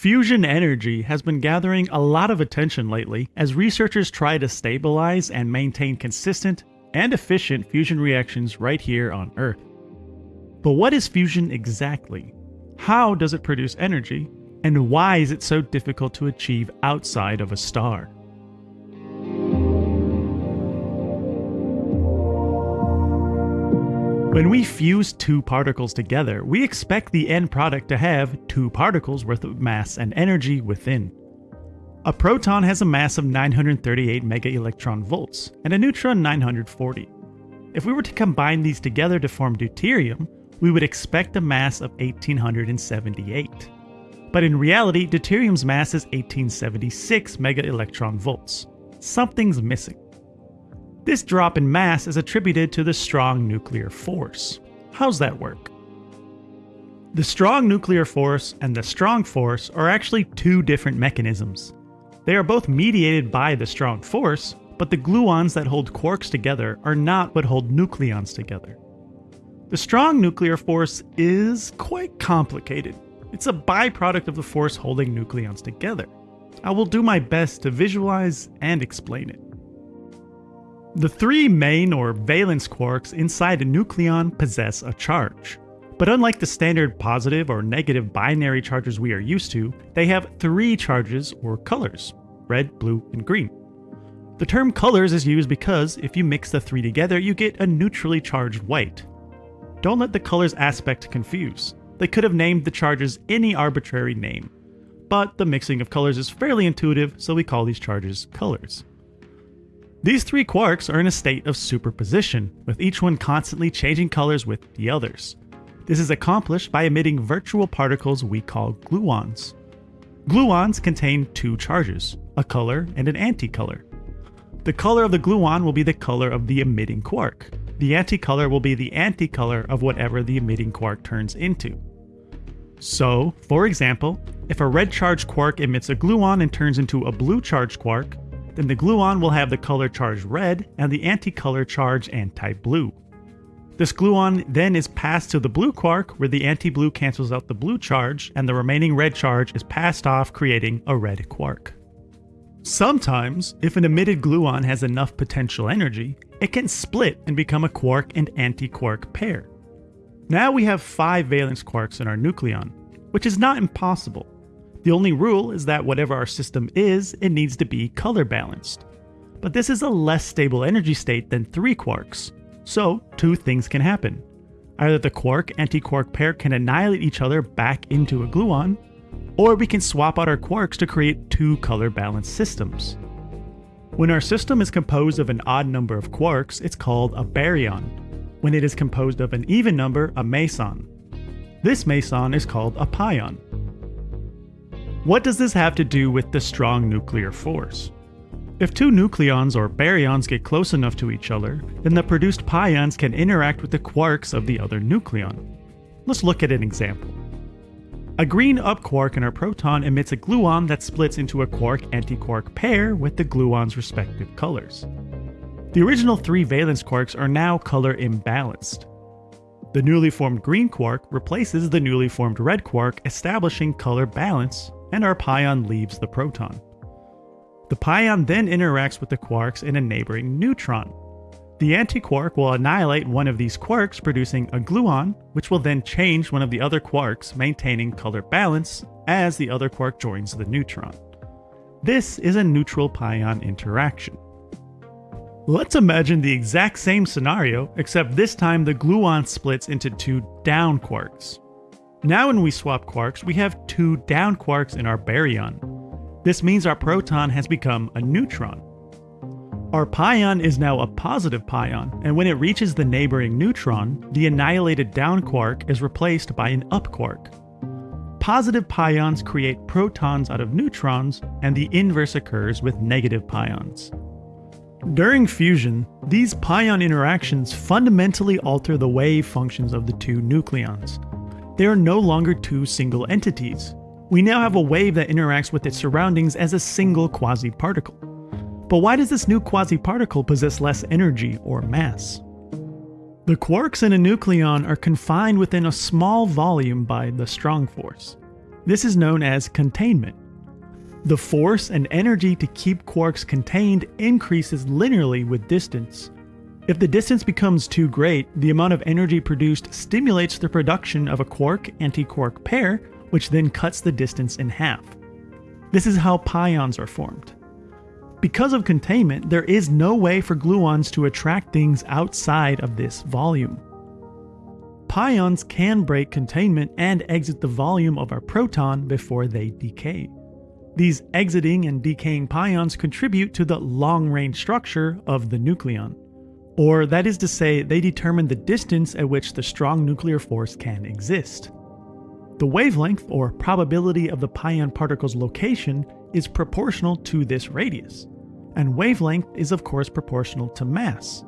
Fusion energy has been gathering a lot of attention lately as researchers try to stabilize and maintain consistent and efficient fusion reactions right here on Earth. But what is fusion exactly? How does it produce energy? And why is it so difficult to achieve outside of a star? When we fuse two particles together, we expect the end product to have two particles worth of mass and energy within. A proton has a mass of 938 megaelectron volts, and a neutron 940. If we were to combine these together to form deuterium, we would expect a mass of 1878. But in reality, deuterium's mass is 1876 megaelectron volts. Something's missing. This drop in mass is attributed to the strong nuclear force. How's that work? The strong nuclear force and the strong force are actually two different mechanisms. They are both mediated by the strong force, but the gluons that hold quarks together are not what hold nucleons together. The strong nuclear force is quite complicated. It's a byproduct of the force holding nucleons together. I will do my best to visualize and explain it. The three main or valence quarks inside a nucleon possess a charge. But unlike the standard positive or negative binary charges we are used to, they have three charges or colors red, blue, and green. The term colors is used because if you mix the three together, you get a neutrally charged white. Don't let the colors aspect confuse. They could have named the charges any arbitrary name. But the mixing of colors is fairly intuitive, so we call these charges colors. These three quarks are in a state of superposition, with each one constantly changing colors with the others. This is accomplished by emitting virtual particles we call gluons. Gluons contain two charges, a color and an anticolor. The color of the gluon will be the color of the emitting quark. The anticolor will be the anticolor of whatever the emitting quark turns into. So, for example, if a red charged quark emits a gluon and turns into a blue charged quark, then the gluon will have the color charge red and the anti-color charge anti-blue. This gluon then is passed to the blue quark where the anti-blue cancels out the blue charge and the remaining red charge is passed off creating a red quark. Sometimes, if an emitted gluon has enough potential energy, it can split and become a quark and anti-quark pair. Now we have five valence quarks in our nucleon, which is not impossible, the only rule is that whatever our system is, it needs to be color balanced. But this is a less stable energy state than three quarks, so two things can happen. Either the quark-antiquark pair can annihilate each other back into a gluon, or we can swap out our quarks to create two color balanced systems. When our system is composed of an odd number of quarks, it's called a baryon. When it is composed of an even number, a meson. This meson is called a pion. What does this have to do with the strong nuclear force? If two nucleons or baryons get close enough to each other, then the produced pions can interact with the quarks of the other nucleon. Let's look at an example. A green up quark in our proton emits a gluon that splits into a quark-antiquark pair with the gluon's respective colors. The original three valence quarks are now color imbalanced. The newly formed green quark replaces the newly formed red quark, establishing color balance and our pion leaves the proton. The pion then interacts with the quarks in a neighboring neutron. The antiquark will annihilate one of these quarks, producing a gluon, which will then change one of the other quarks, maintaining color balance as the other quark joins the neutron. This is a neutral pion interaction. Let's imagine the exact same scenario, except this time the gluon splits into two down quarks. Now when we swap quarks, we have two down quarks in our baryon. This means our proton has become a neutron. Our pion is now a positive pion, and when it reaches the neighboring neutron, the annihilated down quark is replaced by an up quark. Positive pions create protons out of neutrons, and the inverse occurs with negative pions. During fusion, these pion interactions fundamentally alter the wave functions of the two nucleons, they are no longer two single entities. We now have a wave that interacts with its surroundings as a single quasi-particle. But why does this new quasi-particle possess less energy or mass? The quarks in a nucleon are confined within a small volume by the strong force. This is known as containment. The force and energy to keep quarks contained increases linearly with distance. If the distance becomes too great, the amount of energy produced stimulates the production of a quark-antiquark pair, which then cuts the distance in half. This is how pions are formed. Because of containment, there is no way for gluons to attract things outside of this volume. Pions can break containment and exit the volume of our proton before they decay. These exiting and decaying pions contribute to the long-range structure of the nucleon. Or that is to say, they determine the distance at which the strong nuclear force can exist. The wavelength, or probability of the pion particle's location, is proportional to this radius, and wavelength is of course proportional to mass.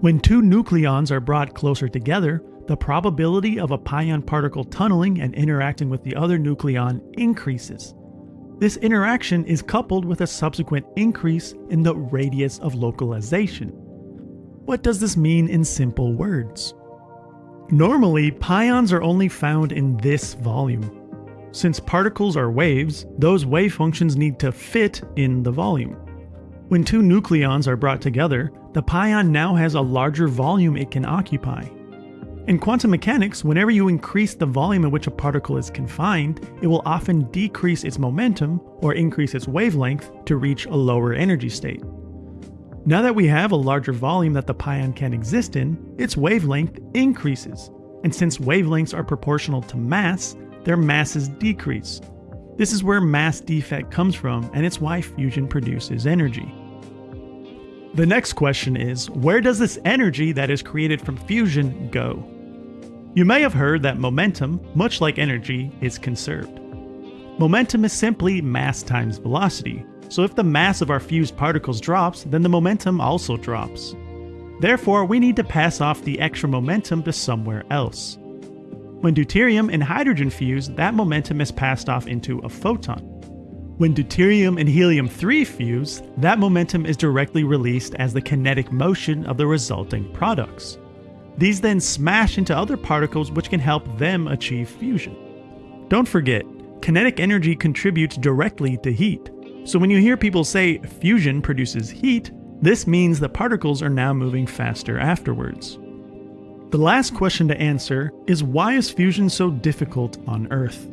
When two nucleons are brought closer together, the probability of a pion particle tunneling and interacting with the other nucleon increases, this interaction is coupled with a subsequent increase in the radius of localization. What does this mean in simple words? Normally, pions are only found in this volume. Since particles are waves, those wave functions need to fit in the volume. When two nucleons are brought together, the pion now has a larger volume it can occupy. In quantum mechanics, whenever you increase the volume in which a particle is confined, it will often decrease its momentum or increase its wavelength to reach a lower energy state. Now that we have a larger volume that the pion can exist in, its wavelength increases, and since wavelengths are proportional to mass, their masses decrease. This is where mass defect comes from, and it's why fusion produces energy. The next question is, where does this energy that is created from fusion go? You may have heard that momentum, much like energy, is conserved. Momentum is simply mass times velocity, so if the mass of our fused particles drops, then the momentum also drops. Therefore, we need to pass off the extra momentum to somewhere else. When deuterium and hydrogen fuse, that momentum is passed off into a photon. When deuterium and helium-3 fuse, that momentum is directly released as the kinetic motion of the resulting products. These then smash into other particles which can help them achieve fusion. Don't forget, kinetic energy contributes directly to heat. So when you hear people say fusion produces heat, this means the particles are now moving faster afterwards. The last question to answer is why is fusion so difficult on Earth?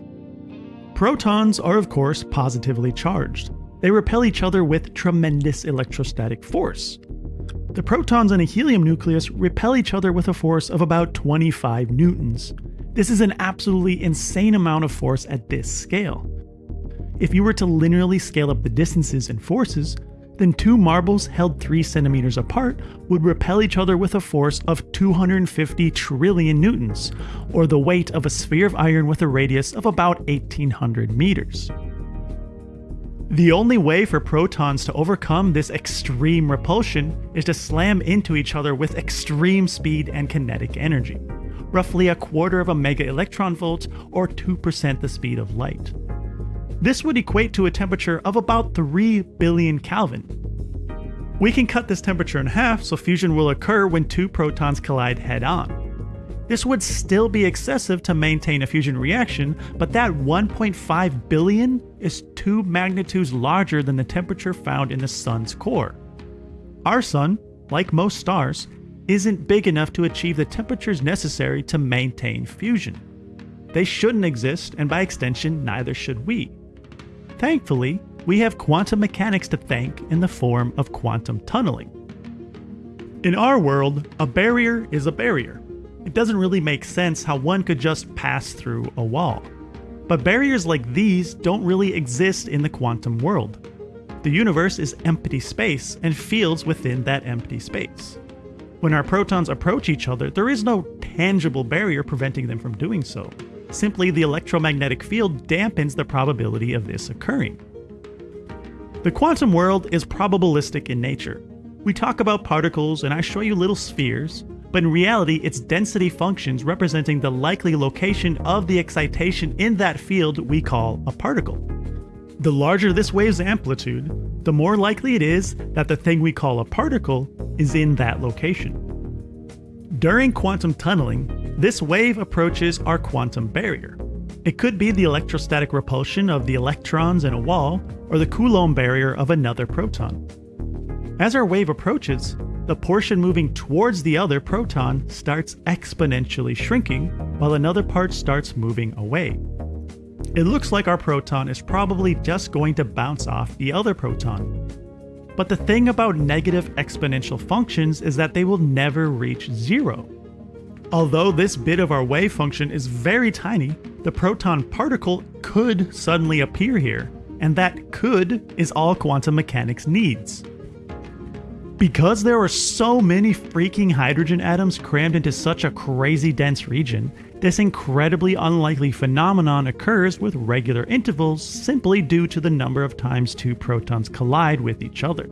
Protons are of course positively charged. They repel each other with tremendous electrostatic force. The protons in a helium nucleus repel each other with a force of about 25 newtons. This is an absolutely insane amount of force at this scale. If you were to linearly scale up the distances and forces, then two marbles held 3 centimeters apart would repel each other with a force of 250 trillion newtons, or the weight of a sphere of iron with a radius of about 1800 meters. The only way for protons to overcome this extreme repulsion is to slam into each other with extreme speed and kinetic energy, roughly a quarter of a mega electron volt or 2% the speed of light. This would equate to a temperature of about 3 billion Kelvin. We can cut this temperature in half so fusion will occur when two protons collide head on. This would still be excessive to maintain a fusion reaction, but that 1.5 billion is two magnitudes larger than the temperature found in the sun's core. Our sun, like most stars, isn't big enough to achieve the temperatures necessary to maintain fusion. They shouldn't exist, and by extension, neither should we. Thankfully, we have quantum mechanics to thank in the form of quantum tunneling. In our world, a barrier is a barrier it doesn't really make sense how one could just pass through a wall. But barriers like these don't really exist in the quantum world. The universe is empty space and fields within that empty space. When our protons approach each other, there is no tangible barrier preventing them from doing so. Simply, the electromagnetic field dampens the probability of this occurring. The quantum world is probabilistic in nature. We talk about particles and I show you little spheres, but in reality it's density functions representing the likely location of the excitation in that field we call a particle. The larger this wave's amplitude, the more likely it is that the thing we call a particle is in that location. During quantum tunneling, this wave approaches our quantum barrier. It could be the electrostatic repulsion of the electrons in a wall, or the Coulomb barrier of another proton. As our wave approaches, the portion moving towards the other proton starts exponentially shrinking, while another part starts moving away. It looks like our proton is probably just going to bounce off the other proton. But the thing about negative exponential functions is that they will never reach zero. Although this bit of our wave function is very tiny, the proton particle could suddenly appear here, and that could is all quantum mechanics needs. Because there are so many freaking hydrogen atoms crammed into such a crazy dense region, this incredibly unlikely phenomenon occurs with regular intervals simply due to the number of times two protons collide with each other.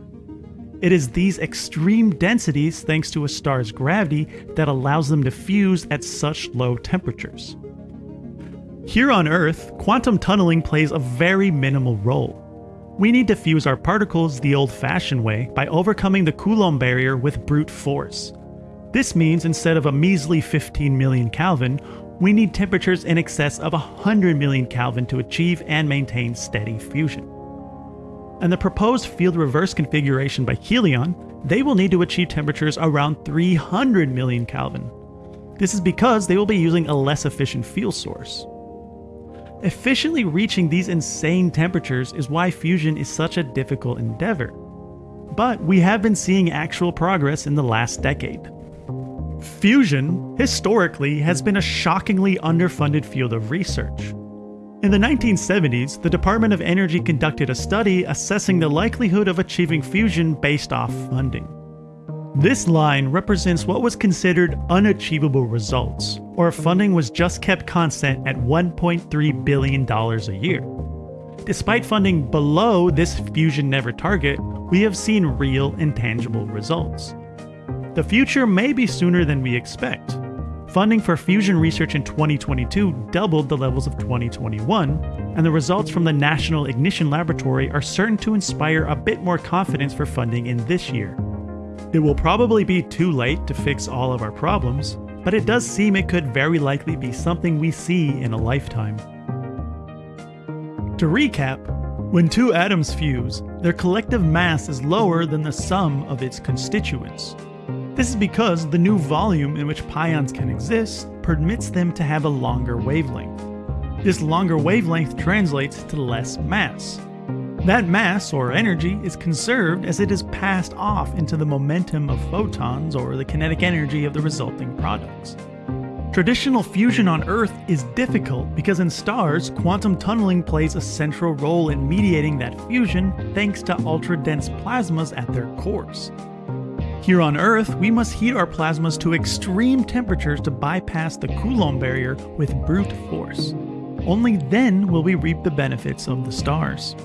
It is these extreme densities, thanks to a star's gravity, that allows them to fuse at such low temperatures. Here on Earth, quantum tunneling plays a very minimal role. We need to fuse our particles the old fashioned way by overcoming the Coulomb barrier with brute force. This means instead of a measly 15 million Kelvin, we need temperatures in excess of 100 million Kelvin to achieve and maintain steady fusion and the proposed field reverse configuration by Helion, they will need to achieve temperatures around 300 million Kelvin. This is because they will be using a less efficient fuel source. Efficiently reaching these insane temperatures is why fusion is such a difficult endeavor. But we have been seeing actual progress in the last decade. Fusion, historically, has been a shockingly underfunded field of research. In the 1970s, the Department of Energy conducted a study assessing the likelihood of achieving fusion based off funding. This line represents what was considered unachievable results, or if funding was just kept constant at $1.3 billion a year. Despite funding below this fusion never target, we have seen real and tangible results. The future may be sooner than we expect, Funding for fusion research in 2022 doubled the levels of 2021, and the results from the National Ignition Laboratory are certain to inspire a bit more confidence for funding in this year. It will probably be too late to fix all of our problems, but it does seem it could very likely be something we see in a lifetime. To recap, when two atoms fuse, their collective mass is lower than the sum of its constituents. This is because the new volume in which pions can exist permits them to have a longer wavelength. This longer wavelength translates to less mass. That mass, or energy, is conserved as it is passed off into the momentum of photons or the kinetic energy of the resulting products. Traditional fusion on Earth is difficult because in stars, quantum tunneling plays a central role in mediating that fusion thanks to ultra-dense plasmas at their cores. Here on Earth, we must heat our plasmas to extreme temperatures to bypass the Coulomb barrier with brute force. Only then will we reap the benefits of the stars.